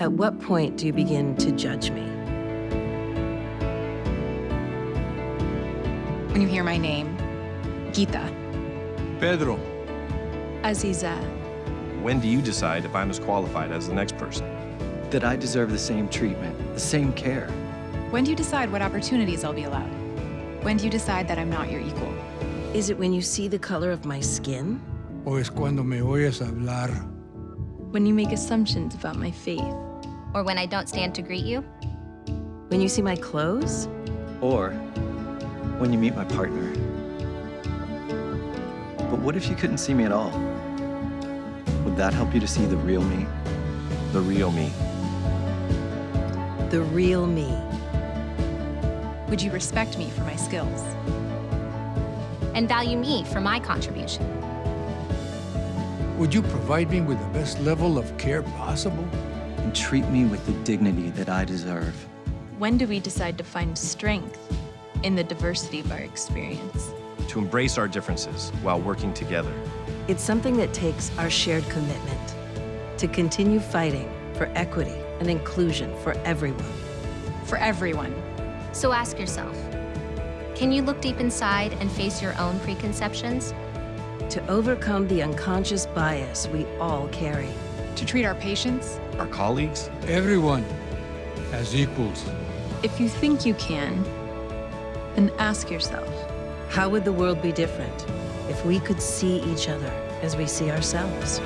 At what point do you begin to judge me? When you hear my name, Gita, Pedro. Aziza, When do you decide if I'm as qualified as the next person? That I deserve the same treatment, the same care. when do you decide what opportunities I'll be allowed? When do you decide that I'm not your equal? Is it when you see the color of my skin? ¿O es cuando me oyes hablar? When you make assumptions about my faith? Or when I don't stand to greet you? When you see my clothes? Or when you meet my partner. But what if you couldn't see me at all? Would that help you to see the real me? The real me. The real me. Would you respect me for my skills? And value me for my contribution? Would you provide me with the best level of care possible? And treat me with the dignity that I deserve. When do we decide to find strength in the diversity of our experience? To embrace our differences while working together. It's something that takes our shared commitment to continue fighting for equity and inclusion for everyone. For everyone. So ask yourself, can you look deep inside and face your own preconceptions? To overcome the unconscious bias we all carry. To treat our patients? Our colleagues? Everyone as equals. If you think you can, then ask yourself, How would the world be different if we could see each other as we see ourselves?